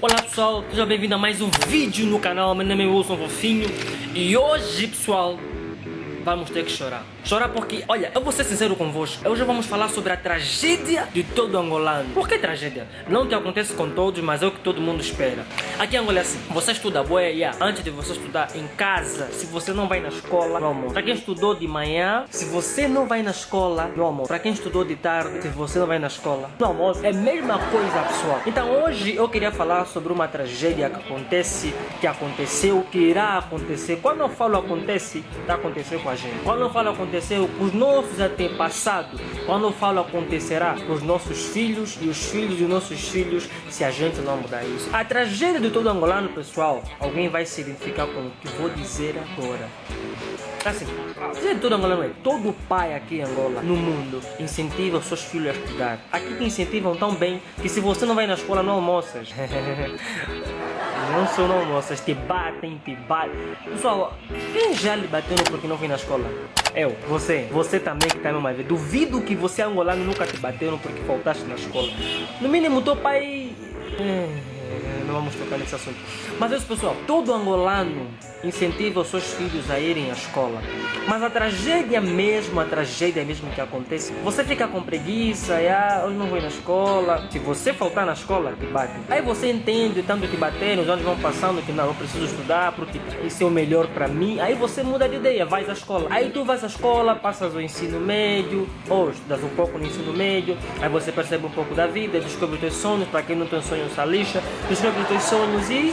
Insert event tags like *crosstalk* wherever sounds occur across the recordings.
Olá pessoal, seja bem-vindo a mais um vídeo no canal, meu nome é Wilson Fofinho. E hoje pessoal, vamos ter que chorar Chorar porque, olha, eu vou ser sincero convosco. Hoje vamos falar sobre a tragédia de todo angolano. Por que tragédia? Não que acontece com todos, mas é o que todo mundo espera. Aqui em Angola é assim, você estuda boa yeah, antes de você estudar em casa, se você não vai na escola, meu amor. Para quem estudou de manhã, se você não vai na escola, meu amor. Para quem estudou de tarde, se você não vai na escola, meu amor, é a mesma coisa, pessoal. Então hoje eu queria falar sobre uma tragédia que acontece, que aconteceu, que irá acontecer. Quando eu falo acontece, está acontecendo com a gente. Quando eu falo acontece, aconteceu os nossos antepassados, quando eu falo acontecerá os nossos filhos e os filhos dos nossos filhos, se a gente não mudar isso. A tragédia de todo angolano, pessoal, alguém vai se identificar com o que vou dizer agora. Assim, de todo angolano é, todo pai aqui em Angola, no mundo, incentiva os seus filhos a estudar. Aqui te incentivam tão bem que se você não vai na escola, não almoças. *laughs* Não sou não almoças, te batem, te batem. Pessoal, quem já lhe bateu porque não foi na escola? Eu, você, você também que está me mais Duvido que você angolano nunca te bateram porque faltaste na escola. No mínimo, teu pai... Não vamos tocar nesse assunto. Mas isso pessoal, todo angolano incentiva os seus filhos a irem à escola. Mas a tragédia mesmo, a tragédia mesmo que acontece, você fica com preguiça, e, ah, hoje não vou ir na escola. Se você faltar na escola, te bate. Aí você entende, tanto te bater, os anos vão passando, que não, eu preciso estudar porque isso é o melhor para mim. Aí você muda de ideia, vais à escola. Aí tu vais à escola, passas o ensino médio, ou estudas um pouco no ensino médio, aí você percebe um pouco da vida, descobre os teus sonhos, para quem não tem sonhos, essa lixa, descobre os teus sonhos e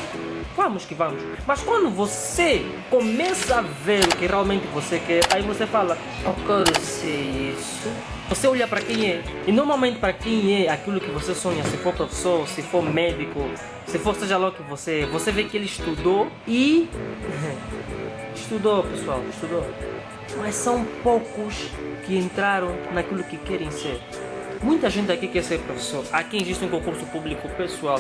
vamos que vamos. Mas quando você começa a ver o que realmente você quer, aí você fala, eu quero ser isso. Você olha para quem é. E normalmente para quem é aquilo que você sonha, se for professor, se for médico, se for seja lá o que você é, você vê que ele estudou e... *laughs* estudou, pessoal, estudou. Mas são poucos que entraram naquilo que querem ser. Muita gente aqui quer ser professor. Aqui existe um concurso público pessoal.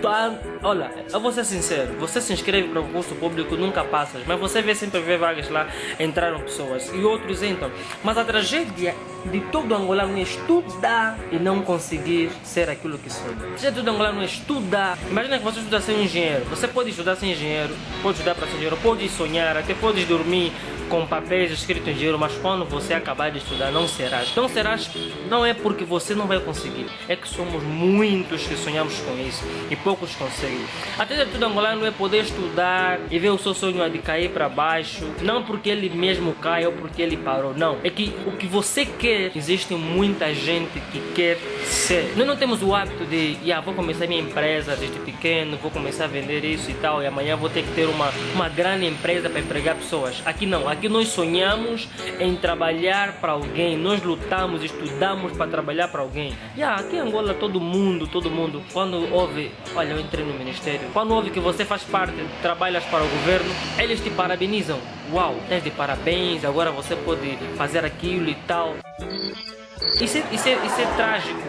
Tá, olha, eu vou ser sincero. Você se inscreve para o concurso público, nunca passas. Mas você vê sempre ver vagas lá, entraram pessoas. E outros entram. Mas a tragédia de todo angolano é estudar e não conseguir ser aquilo que sonha. Se todo angolano é estudar. Imagina que você estuda sem engenheiro. Você pode estudar sem engenheiro, pode estudar para ser engenheiro, pode sonhar, até pode dormir com papéis escritos em dinheiro, mas quando você acabar de estudar não serás. Não serás, não é porque você não vai conseguir, é que somos muitos que sonhamos com isso e poucos conseguem. Até de tudo angolano é poder estudar e ver o seu sonho de cair para baixo, não porque ele mesmo cai ou porque ele parou, não. É que o que você quer, existe muita gente que quer ser. Nós não temos o hábito de, yeah, vou começar minha empresa desde pequeno, vou começar a vender isso e tal, e amanhã vou ter que ter uma, uma grande empresa para empregar pessoas. Aqui não, aqui nós sonhamos em trabalhar para alguém, nós lutamos, estudamos para trabalhar para alguém. Yeah, aqui em Angola todo mundo, todo mundo, quando ouve, olha eu entrei no ministério, quando ouve que você faz parte, trabalhas para o governo, eles te parabenizam. Uau, tens de parabéns, agora você pode fazer aquilo e tal. Isso é, isso é, isso é trágico.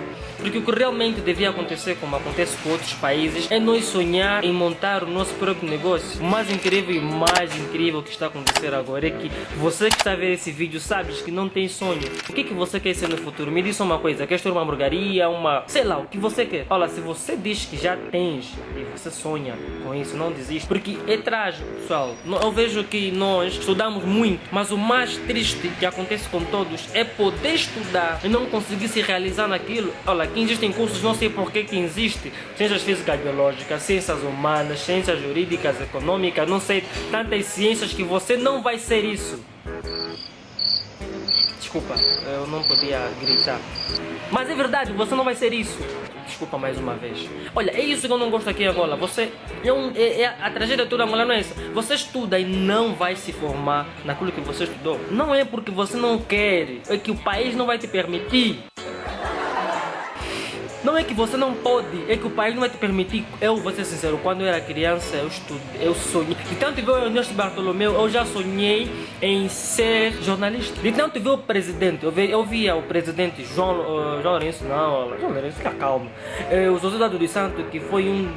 Porque o que realmente devia acontecer, como acontece com outros países, é nós sonhar em montar o nosso próprio negócio. O mais incrível e mais incrível que está a acontecer agora é que você que está a ver esse vídeo sabes que não tem sonho. O que, é que você quer ser no futuro? Me diz uma coisa, quer ter uma hamburgueria, uma... sei lá, o que você quer. Olha, se você diz que já tens e você sonha com isso, não desiste. Porque é trágico, pessoal. Eu vejo que nós estudamos muito, mas o mais triste que acontece com todos é poder estudar e não conseguir se realizar naquilo. Olha, que existem cursos, não sei por que que existe, ciências físicas biológicas, ciências humanas, ciências jurídicas, econômicas, não sei, tantas ciências que você não vai ser isso. Desculpa, eu não podia gritar. Mas é verdade, você não vai ser isso. Desculpa mais uma vez. Olha, é isso que eu não gosto aqui agora. Você. É, um, é, é a tragédia toda mulher não é essa. Você estuda e não vai se formar naquilo que você estudou. Não é porque você não quer, é que o país não vai te permitir. Não é que você não pode, é que o país não vai te permitir. Eu vou ser sincero, quando eu era criança, eu estudei, eu sonhei. De tanto ver o Ernesto Bartolomeu, eu já sonhei em ser jornalista. De tanto ver o presidente, eu via, eu via o presidente João, uh, João Lourenço, não, João Lourenço, fica calmo. Uh, o Dado dos Santos, que foi um,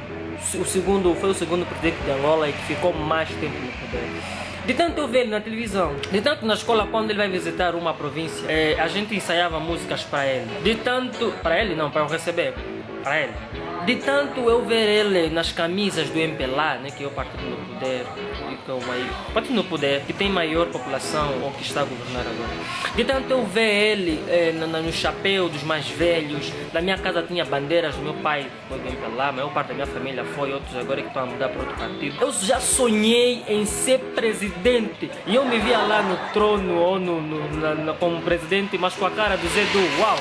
o segundo, foi o segundo presidente de Angola e que ficou mais tempo no poder. De tanto eu ver ele na televisão, de tanto na escola, quando ele vai visitar uma província, é, a gente ensaiava músicas para ele. De tanto. Para ele não, para eu receber. Para ele. De tanto eu ver ele nas camisas do MPLA, né, que é o partido no poder, que é maior, partido no poder, que tem maior população ou que está a governar agora. De tanto eu ver ele eh, no, no chapéu dos mais velhos, na minha casa tinha bandeiras do meu pai, foi do MPLA, a maior parte da minha família foi, outros agora que estão a mudar para outro partido. Eu já sonhei em ser presidente e eu me via lá no trono ou no, no na, na, como presidente, mas com a cara do Zé do Uau!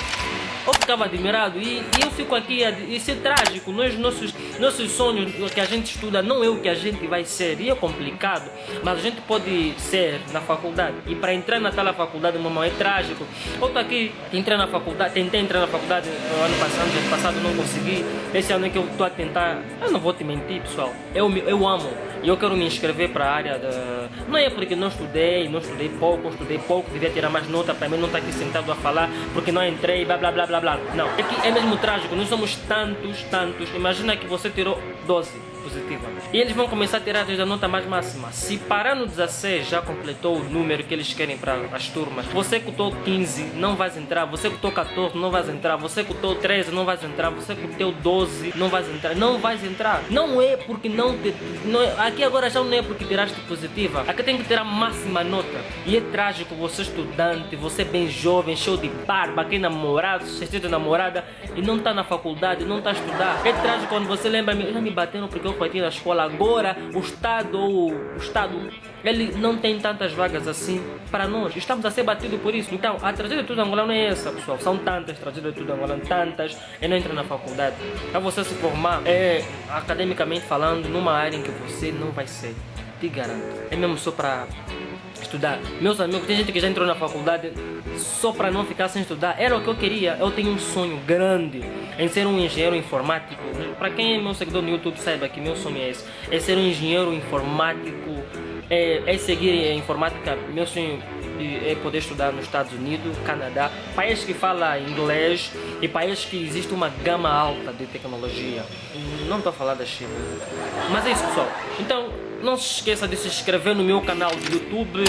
Ficava admirado. E, e eu fico aqui, isso é trágico, nós, nossos, nossos sonhos que a gente estuda não é o que a gente vai ser, e é complicado, mas a gente pode ser na faculdade, e para entrar naquela faculdade, mamãe, é trágico, eu estou aqui, entrei na faculdade, tentei entrar na faculdade no ano passado, ano passado não consegui, esse ano é que eu estou a tentar, eu não vou te mentir pessoal, eu, eu amo, eu quero me inscrever para a área da... Não é porque não estudei, não estudei pouco, estudei pouco, devia tirar mais nota para mim não estar tá aqui sentado a falar porque não entrei, blá blá blá blá blá. Não, é que é mesmo trágico, nós somos tantos, tantos. Imagina que você tirou 12 positiva. E eles vão começar a tirar desde a nota mais máxima. Se parar no 16 já completou o número que eles querem para as turmas. Você cutou 15, não vais entrar. Você cutou 14, não vais entrar. Você cutou 13, não vais entrar. Você cutou 12, não vais entrar. Não vais entrar. Não é porque não, te, não é, aqui agora já não é porque tiraste positiva. Aqui tem que ter a máxima nota. E é trágico você estudante, você bem jovem, show de barba, aqui namorado, sentido namorada e não está na faculdade, não está a estudar. É trágico quando você lembra, já me bateram porque eu partir da escola agora, o Estado, o Estado, ele não tem tantas vagas assim para nós. Estamos a ser batidos por isso. Então, a tragédia de tudo angolano é essa, pessoal. São tantas tragédias de tudo angolano, tantas, e não entra na faculdade. Para você se formar, é, academicamente falando, numa área em que você não vai ser. Te garanto. É mesmo só para estudar. Meus amigos, tem gente que já entrou na faculdade só para não ficar sem estudar. Era o que eu queria. Eu tenho um sonho grande em ser um engenheiro informático. Para quem é meu seguidor no YouTube, saiba que meu sonho é esse. É ser um engenheiro informático, é, é seguir a informática. Meu sonho é poder estudar nos Estados Unidos, Canadá, países que falam inglês e países que existe uma gama alta de tecnologia. Não estou a falar da China. Mas é isso, pessoal. Então, não se esqueça de se inscrever no meu canal do YouTube.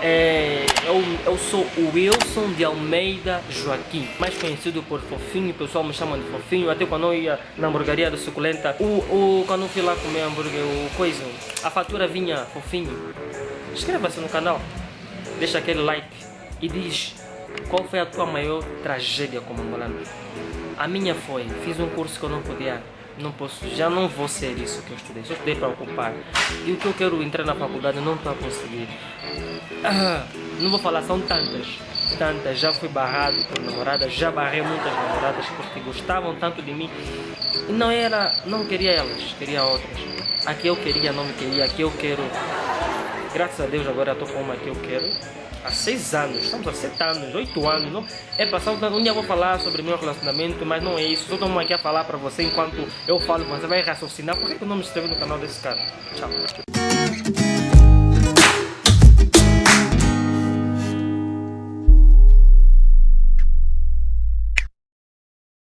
É, eu, eu sou o Wilson de Almeida Joaquim, mais conhecido por Fofinho, o pessoal me chama de Fofinho, até quando eu ia na hamburgueria do Suculenta, o, o, quando eu fui lá comer hambúrguer, o coisa, a fatura vinha Fofinho. Inscreva-se no canal, deixa aquele like e diz qual foi a tua maior tragédia como angolano. A minha foi, fiz um curso que eu não podia não posso, já não vou ser isso que eu estudei, só estudei para ocupar. E o que eu quero entrar na faculdade não estou a conseguir. Ah, não vou falar, são tantas, tantas. Já fui barrado por namoradas, já barrei muitas namoradas porque gostavam tanto de mim. E não era, não queria elas, queria outras. Aqui eu queria, não me queria, aqui eu quero. Graças a Deus agora estou com uma que eu quero há seis anos, estamos há sete anos, oito anos. Não? É passado, um dia vou falar sobre meu relacionamento, mas não é isso. Só estou aqui a falar para você enquanto eu falo, você vai raciocinar. Por que eu não me inscrevi no canal desse cara? Tchau.